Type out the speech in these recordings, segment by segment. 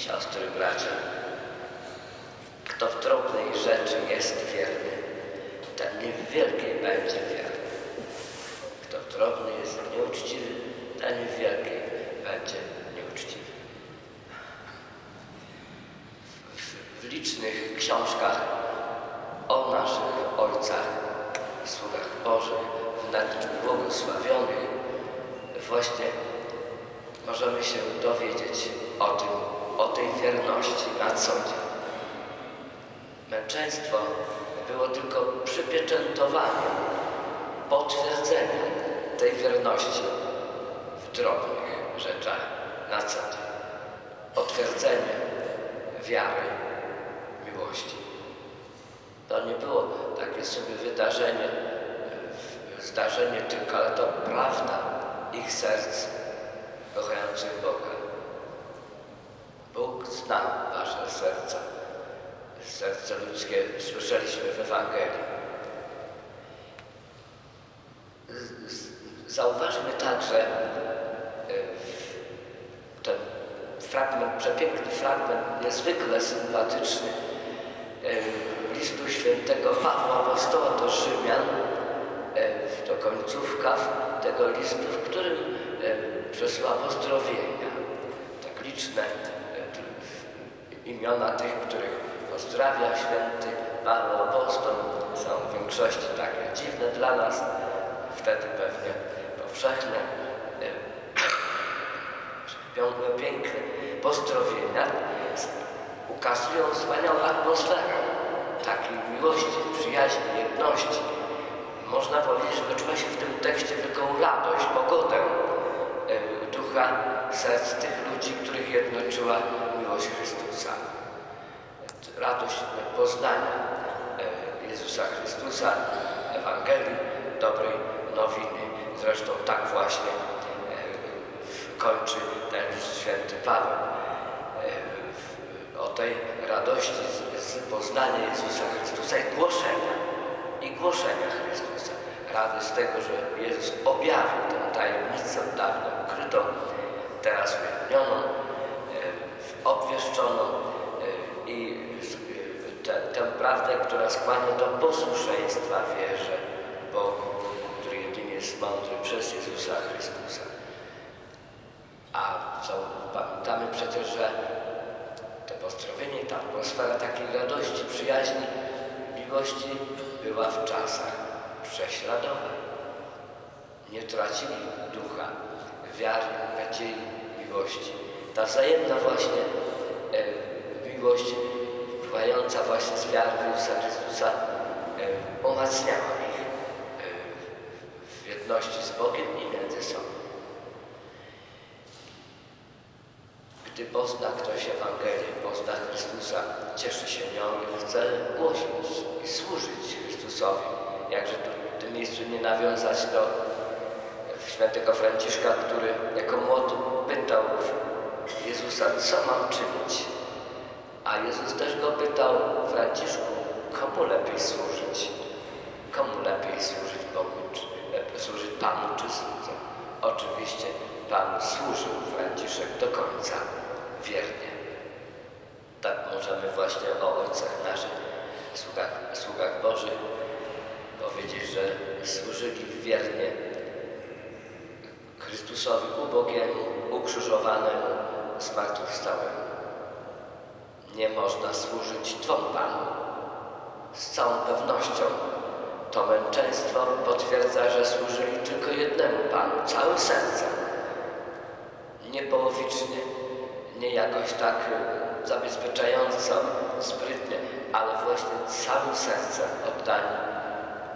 siostry, bracia. Kto w drobnej rzeczy jest wierny, ten nie w wielkiej będzie wierny. Kto w drobnej jest nieuczciwy, ten w wielkiej będzie nieuczciwy. W, w licznych książkach o naszych ojcach, sługach Bożych, w nad błogosławionych, właśnie możemy się dowiedzieć o tym, o tej wierności na co dzień. Męczeństwo było tylko przypieczętowaniem, potwierdzeniem tej wierności w drobnych rzeczach na co dzień. Potwierdzenie wiary, miłości. To nie było takie sobie wydarzenie, zdarzenie tylko, ale to prawda ich serc kochających Boga. Bóg zna wasze serca, serce ludzkie słyszeliśmy w Ewangelii. Zauważmy także ten fragment, przepiękny fragment, niezwykle sympatyczny listu świętego Pawła Apostoła do Rzymian, to końcówka tego listu, w którym przesyła pozdrowienia. Tak liczne imiona tych, których pozdrawia święty Paweł Apostol są w większości takie dziwne dla nas, wtedy pewnie powszechne. Piękne pozdrowienia ukazują wspaniałą atmosferę takiej miłości, przyjaźni, jedności. Można powiedzieć, że wyczuwa się w tym tekście wielką radość, pogodę ducha serc tych ludzi, których jednoczyła miłość Chrystusa. Radość poznania Jezusa Chrystusa, Ewangelii, dobrej nowiny. Zresztą tak właśnie kończy ten święty Paweł. O tej radości z poznania Jezusa Chrystusa i głoszenia, i głoszenia Chrystusa. Rady z tego, że Jezus objawił tę tajemnicę dawno ukrytą, teraz ujawnioną, obwieszczoną i tę, tę prawdę, która skłania do posłuszeństwa wierze Bogu, który jedynie jest mądry przez Jezusa Chrystusa. A co, pamiętamy przecież, że to pozdrowienie, ta atmosfera takiej radości, przyjaźni, miłości była w czasach prześladowań. Nie tracili ducha, wiary, nadziei, miłości. Ta wzajemna właśnie e, miłość wpływająca właśnie z wiary w Jezusa Chrystusa e, umacniała ich w jedności z Bogiem i między sobą. Gdy pozna ktoś Ewangelię, pozna Chrystusa, cieszy się nią i chce głosić i służyć Chrystusowi. Jakże tu w tym miejscu nie nawiązać do świętego Franciszka, który jako młody pytał Jezusa, co mam czynić? A Jezus też go pytał, Franciszku, komu lepiej służyć? Komu lepiej służyć Bogu, czy, służyć Panu czy słudze? Oczywiście Pan służył Franciszek do końca wiernie. Tak możemy właśnie o ojcach naszych, sługach, sługach Bożych powiedzieć, że służyli wiernie Chrystusowi ubogiemu, ukrzyżowanemu, zmartwychwstałemu. Nie można służyć dwom Panom. Z całą pewnością to męczeństwo potwierdza, że służyli tylko jednemu Panu, całym sercem. Nie połowicznie, nie jakoś tak zabezpieczająco, sprytnie, ale właśnie całym sercem oddani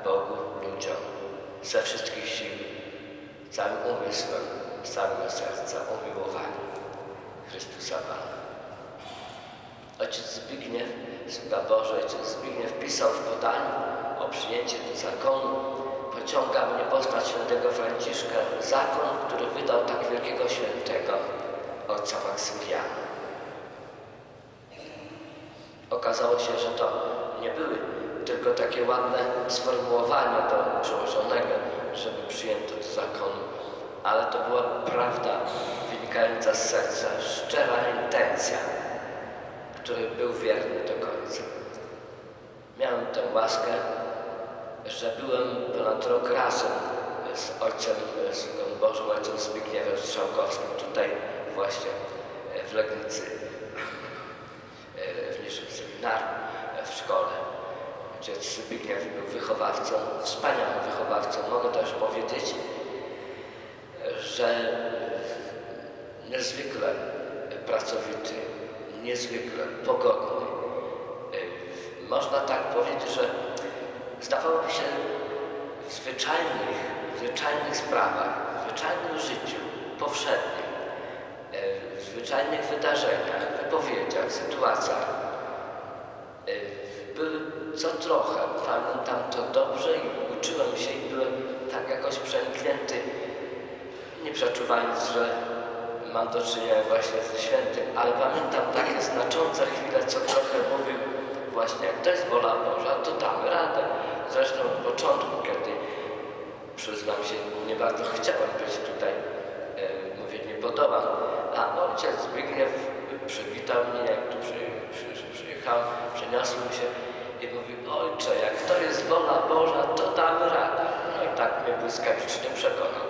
Bogu, ludziom, ze wszystkich sił, całym umysłem, z całego serca umiłowani Chrystusa Pana. Ojciec Zbigniew, Sługa Boże, Ojciec Zbigniew pisał w podaniu o przyjęcie do zakonu. Pociąga mnie poznać świętego Franciszka, zakon, który wydał tak wielkiego świętego, ojca Maksymiliana. Okazało się, że to nie były tylko takie ładne sformułowanie do przełożonego, żeby przyjęto do zakonu. Ale to była prawda wynikająca z serca, szczera intencja, który był wierny do końca. Miałem tę łaskę, że byłem ponad rok razem z ojcem, z Bożym ojcem Zbigniewem Strzałkowskim, tutaj właśnie w Legnicy, w niższym seminarium. Ojciec był wychowawcą, wspaniałym wychowawcą. Mogę też powiedzieć, że niezwykle pracowity, niezwykle pogodny. Można tak powiedzieć, że zdawałoby się w zwyczajnych, w zwyczajnych sprawach, w zwyczajnym życiu, powszednim, w zwyczajnych wydarzeniach, wypowiedziach, sytuacjach co trochę, pamiętam to dobrze i uczyłem się i byłem tak jakoś przeniknięty, nie przeczuwając, że mam do czynienia właśnie ze świętym, ale pamiętam takie znaczące chwile, co trochę mówił właśnie, jak to jest wola Boża, to damy radę. Zresztą od początku, kiedy przyznam się, nie bardzo chciałem być tutaj, e, mówię, nie podoba, a ojciec Zbigniew błyskawicznie przekonał.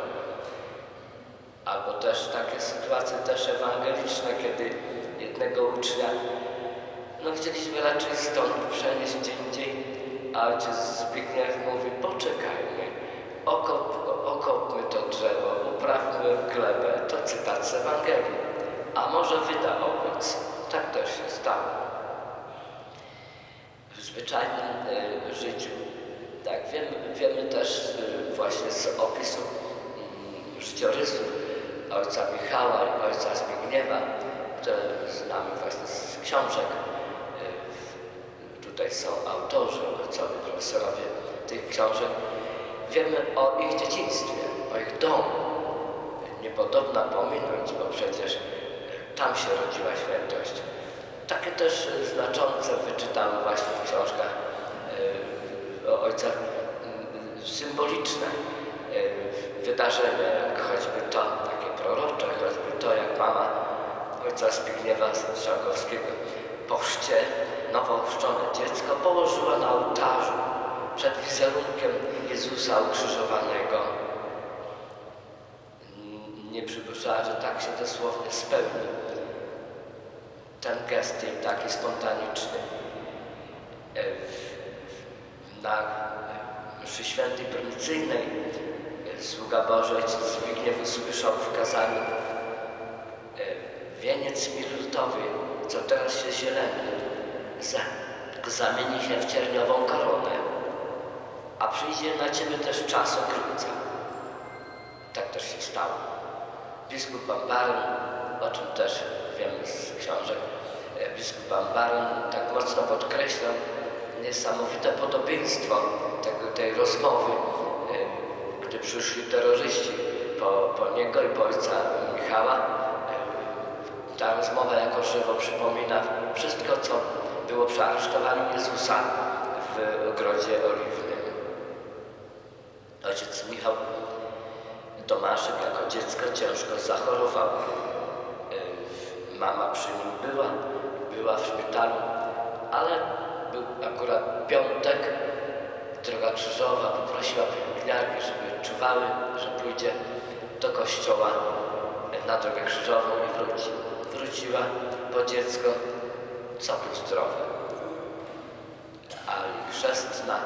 Albo też takie sytuacje też ewangeliczne, kiedy jednego ucznia, no chcieliśmy raczej stąd przenieść gdzie indziej, a ojciec Zbigniew mówi, poczekajmy, okop, okopmy to drzewo, uprawmy glebę, to cytat z Ewangelii, a może wyda owoc. Tak też się stało. W zwyczajnym y, życiu, tak, wiemy, wiemy też y, właśnie z opisu y, życiorysów ojca Michała i ojca Zbigniewa, które znamy właśnie z książek. Tutaj są autorzy, ojcowie, profesorowie tych książek. Wiemy o ich dzieciństwie, o ich domu. Niepodobna pominąć, bo przecież tam się rodziła świętość. Takie też znaczące wyczytamy właśnie w książkach o ojcach symboliczne wydarzenia, jak choćby to takie prorocze, choćby to, jak mama ojca Zbigniewa Strzałkowskiego po chrzcie nowo chrzczone dziecko położyła na ołtarzu przed wizerunkiem Jezusa ukrzyżowanego. Nie przypuszczała, że tak się dosłownie spełni. Ten gest jej taki spontaniczny. Na mszy świętej prymicyjnej sługa Boży ojciec Zbigniew usłyszał w kazaniu wieniec mirutowy, co teraz się zieleni, za, zamieni się w cierniową koronę, a przyjdzie na ciebie też czas okrycia. Tak też się stało. Biskup Bambaron, o czym też wiemy z książek, biskup Bambaron tak mocno podkreślał niesamowite podobieństwo tego, tej rozmowy, gdy przyszli terroryści po, po niego i po ojca Michała. Ta rozmowa jako żywo przypomina wszystko, co było przy aresztowaniu Jezusa w ogrodzie oliwnym. Ojciec Michał Tomaszek jako dziecko ciężko zachorował. Mama przy nim była, była w szpitalu, ale był akurat piątek, droga krzyżowa, poprosiła pielęgniarki, żeby czuwały, że pójdzie do kościoła na drogę krzyżową i wróci. Wróciła po dziecko całkiem zdrowe. A chrzestna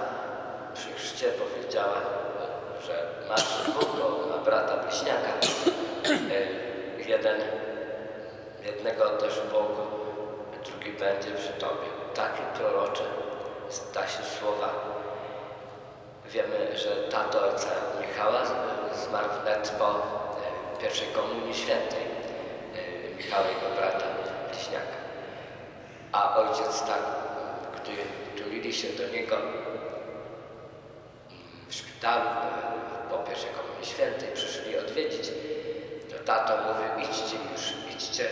przy chrzcie powiedziała, że masz dwóch, bo ma brata bliźniaka. Jeden, jednego też w Bogu, drugi będzie przy Tobie. Takie prorocze zda się słowa. Wiemy, że tato ojca Michała zmarł wnet po pierwszej komunii świętej Michała jego brata bliźniaka. A ojciec tak, gdy tulili się do niego w szpitalu po pierwszej komunii świętej, przyszli odwiedzić, to tato mówił, idźcie już, idźcie,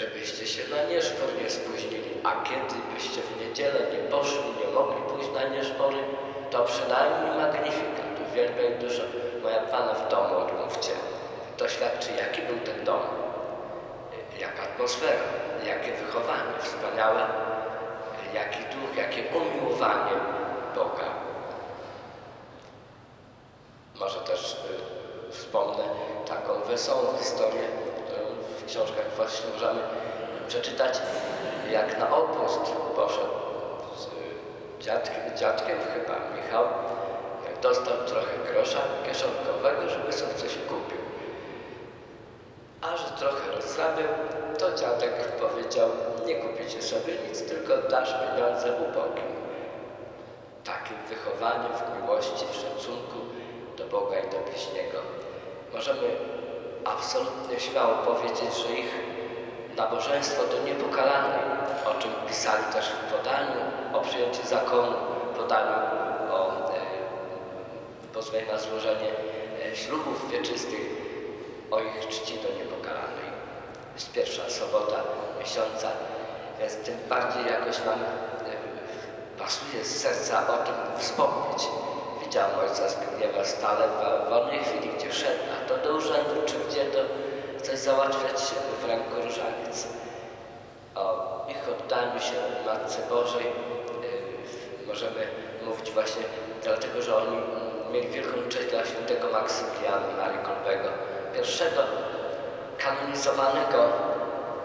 żebyście się na nieszpor nie spóźnili, a kiedy byście w niedzielę nie poszli, nie mogli pójść na nieszpory, to przynajmniej magnifikat, uwielbiaj dużo moja Pana w domu odmówcie. To świadczy, jaki był ten dom, jaka atmosfera, jakie wychowanie wspaniałe, jaki duch, jakie umiłowanie Boga. Może też y, wspomnę taką wesołą historię, książkach właśnie możemy przeczytać, jak na obóz poszedł z y, dziadkiem, dziadkiem chyba Michał, jak dostał trochę grosza kieszonkowego, żeby sobie coś kupił. A że trochę rozrabiał, to dziadek powiedział, nie kupicie sobie nic, tylko dasz pieniądze ubogim. Takim wychowaniem w miłości, w szacunku do Boga i do bliźniego możemy absolutnie śmiało powiedzieć, że ich nabożeństwo to niepokalane, o czym pisali też w podaniu o przyjęciu zakonu, podaniu o e, pozwoleniu na złożenie e, ślubów wieczystych, o ich czci do niepokalanej. Jest pierwsza sobota miesiąca, więc tym bardziej jakoś nam e, pasuje z serca o tym wspomnieć. Widziałem ojca Zbigniewa stale w wolnej chwili, gdzie szedł, a to do urzędu, czy gdzie to coś załatwiać w ręku różaniec. O ich oddaniu się Matce Bożej yy, możemy mówić właśnie dlatego, że oni mieli wielką cześć dla świętego Maksymiliana Marii Kolbego, pierwszego kanonizowanego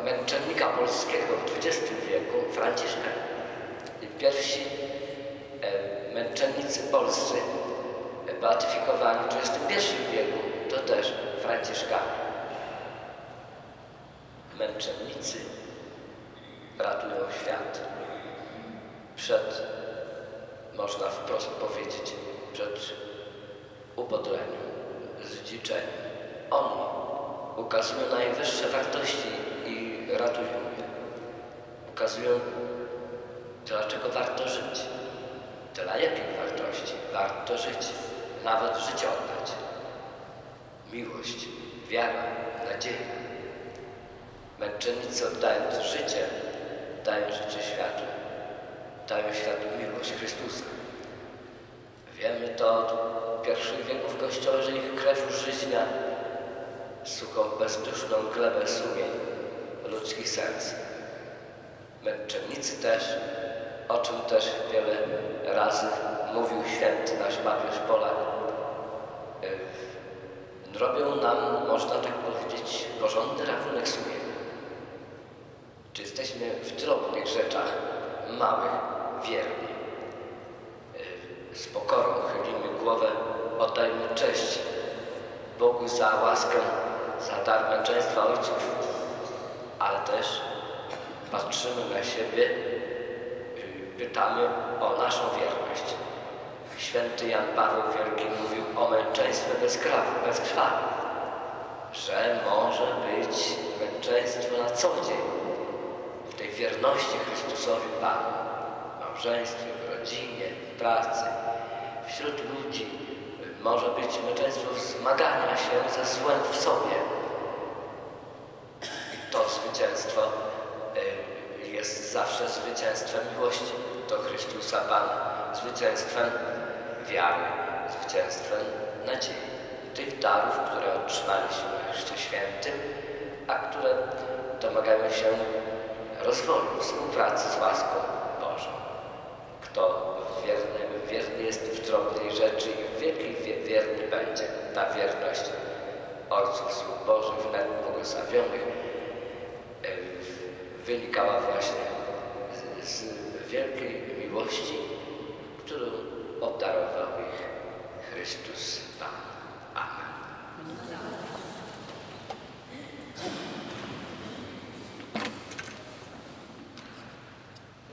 męczennika polskiego w XX wieku, Franciszka. I pierwsi e, męczennicy polscy e, beatyfikowani w XXI wieku to też Franciszkanie. Męczennicy ratują świat przed, można wprost powiedzieć, przed upodleniem, zdziczeniem. Oni ukazują najwyższe wartości i ratują je. Ukazują, dlaczego warto żyć. Dla jakich wartości warto żyć, nawet życie oddać. Miłość, wiara, nadzieja. Męczennicy oddając życie, dają życie światu. Dają światu miłość Chrystusa. Wiemy to od pierwszych wieków Kościoła, że ich krew użyźnia suchą, bezduszną glebę sumień ludzkich serc. Męczennicy też, o czym też wiele razy mówił święty nasz papież Polak, y, robią nam, można tak powiedzieć, porządny rachunek sumienia. Czy jesteśmy w drobnych rzeczach, małych, wierni? Y, Z pokorą chylimy głowę, oddajmy cześć Bogu za łaskę, za dar męczeństwa ojców, ale też patrzymy na siebie, y, pytamy o naszą wierność. Święty Jan Paweł Wielki mówił o męczeństwie bez krawy, bez krwawi, że może być męczeństwo na co dzień, wierności Chrystusowi Panu, w małżeństwie, w rodzinie, w pracy, wśród ludzi, może być męczeństwo wzmagania się ze złem w sobie. To zwycięstwo y, jest zawsze zwycięstwem miłości do Chrystusa Pana, zwycięstwem wiary, zwycięstwem nadziei. Tych darów, które otrzymaliśmy Chryście Świętym, a które domagają się rozwoju, współpracy z łaską Bożą. Kto wierny, wierny jest w drobnej rzeczy i w wielkiej wie- wierny będzie. Ta wierność Ojców Słów Bożych, wnet błogosławionych, wynikała właśnie z, z wielkiej miłości, którą obdarował ich Chrystus Pan. Amen.